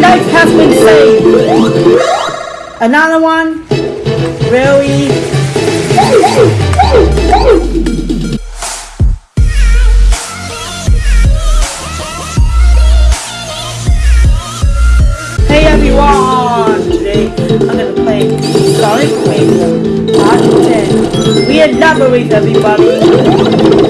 life has been saved. Another one. Really? Hey everyone! Today I'm gonna play Sonic Wave Part 10. We elaborate everybody!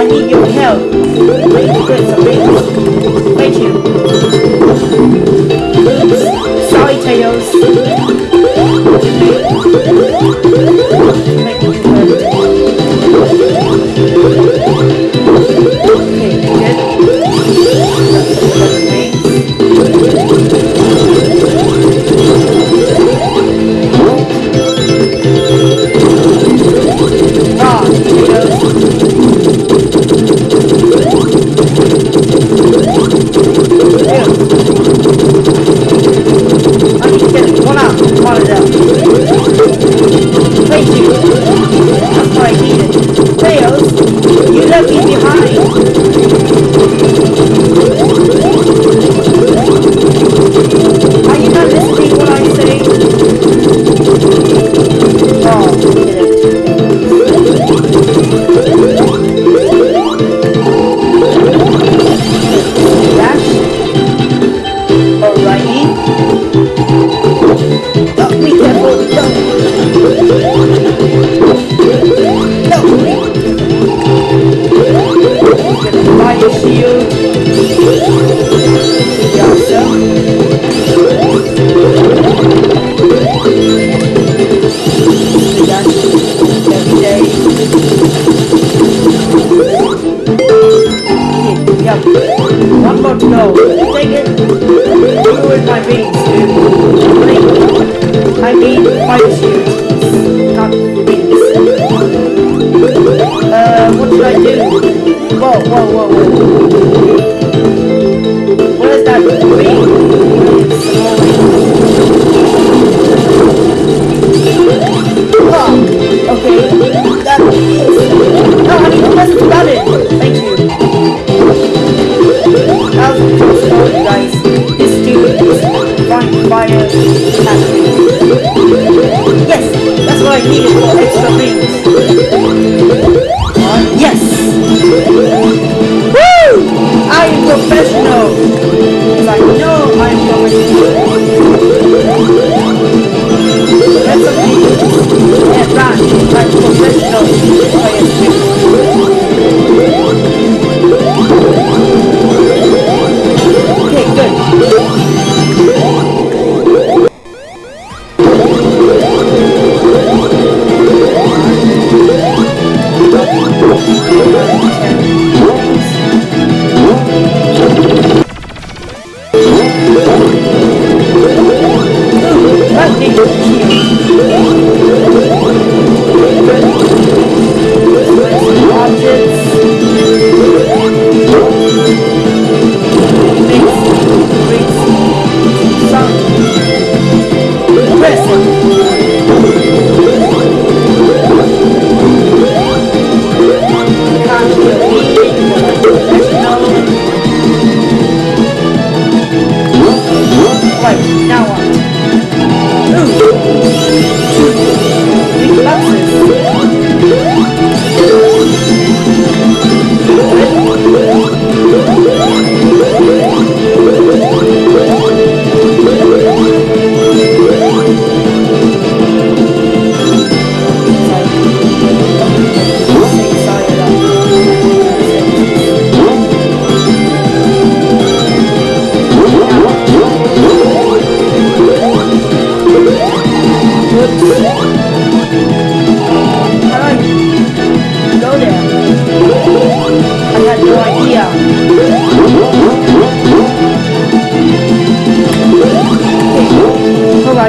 I need your help. Wait, wait, wait. Thank you. feet to blink. I mean, fight you. It's the wings.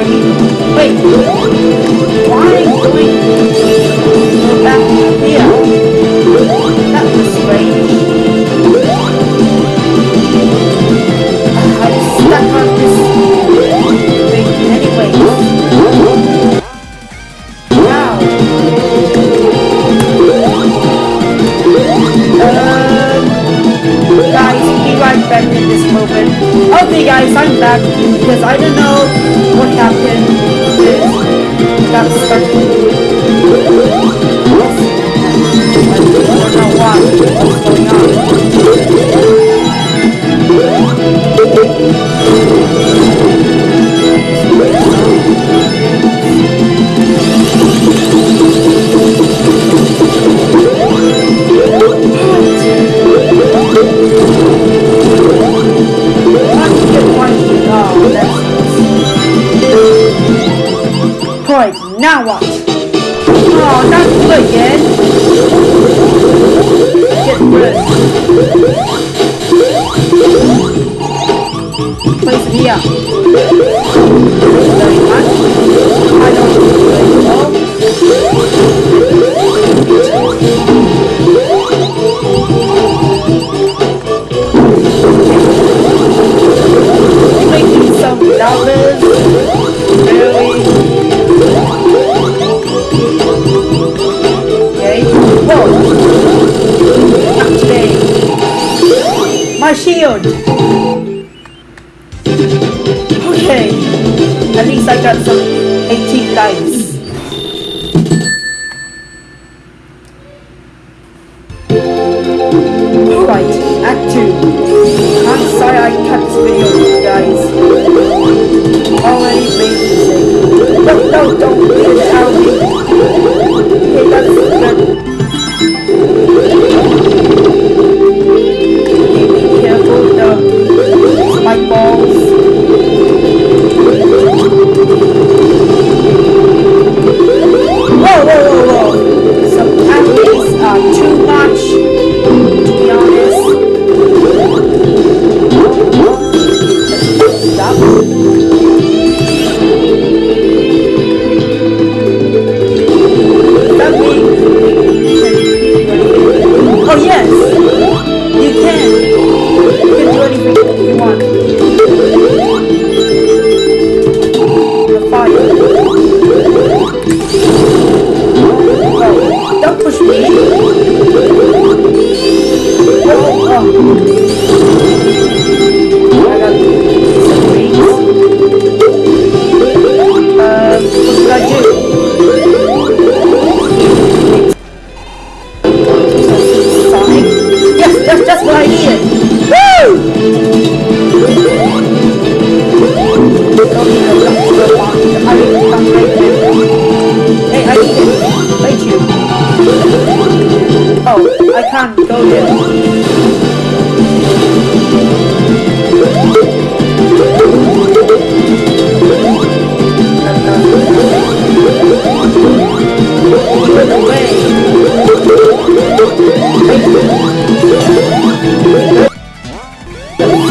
Wait. Why? Okay guys, I'm back because I don't know what happened. Now what? Oh, you again. Get rid. Place it here. My shield! Okay. At least I got some 18 dice. Alright, Act 2. I'm sorry I cut this video, guys. Already. No, no, don't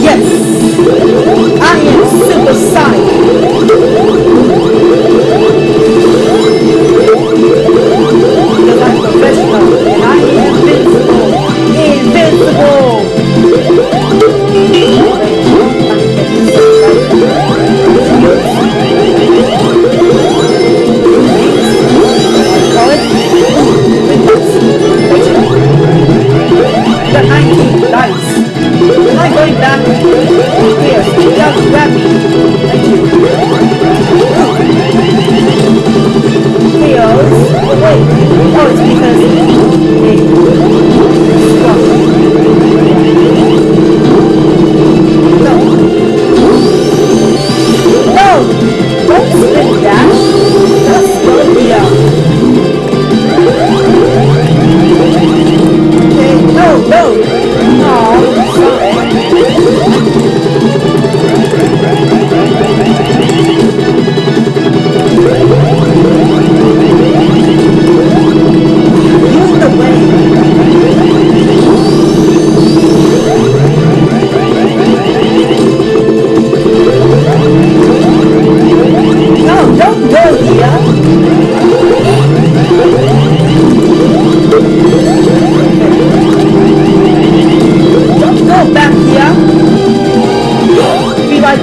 Yes, I am Super Sonic. the 19.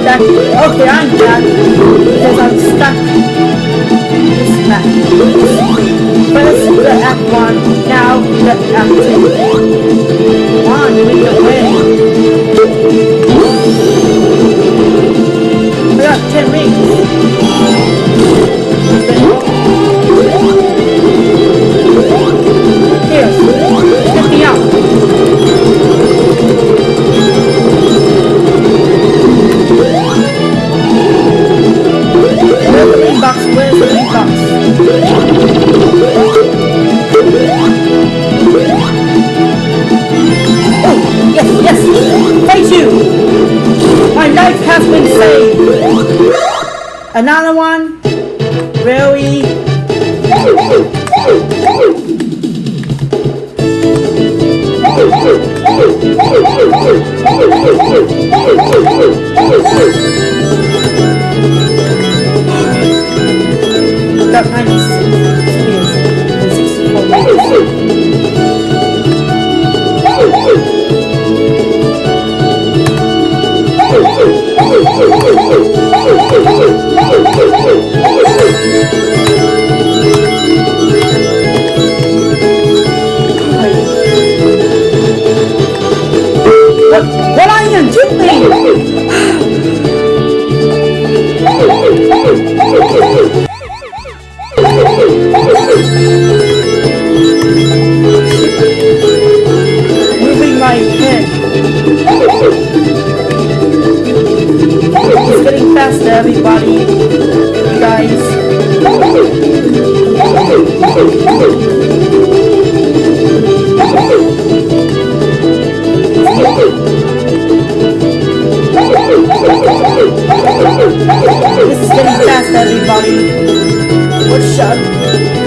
Jackie. Okay, I'm glad because I'm stuck. in This map. First the F1, now the F2. One with the way. We got ten rings.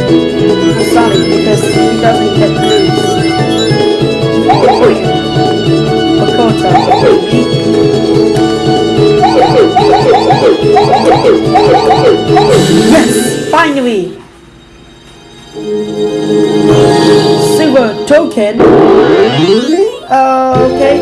Sonic because he doesn't get moves. Bakota. Yes! Finally! Super Token. Uh, okay.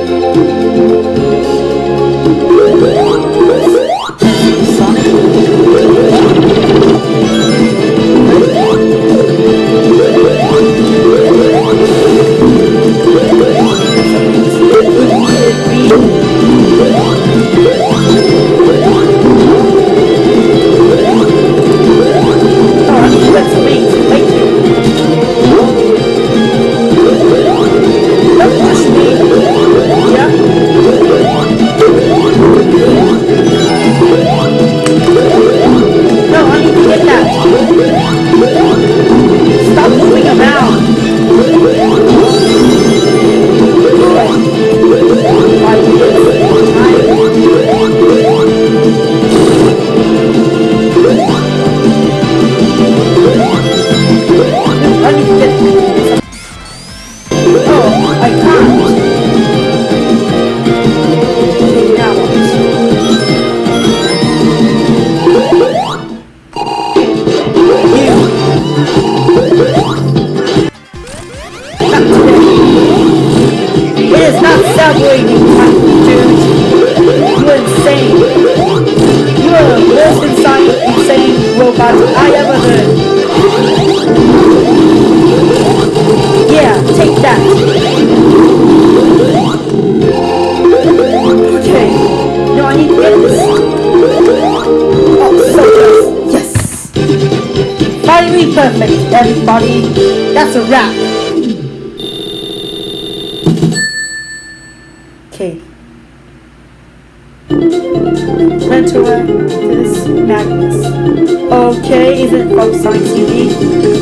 Subway, you cunt, dude. You're insane. You are the most insane, insane robot I ever heard. Yeah, take that. Okay. No, I need this. Oh, so close. Yes. Finally perfect, everybody. That's a wrap. Okay. Venturentus Magnus. Okay, is it from Science TV?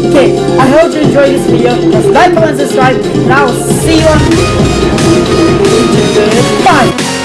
Okay, I hope you enjoyed this video. Just like, comment, subscribe, and I will see you on... Goodbye!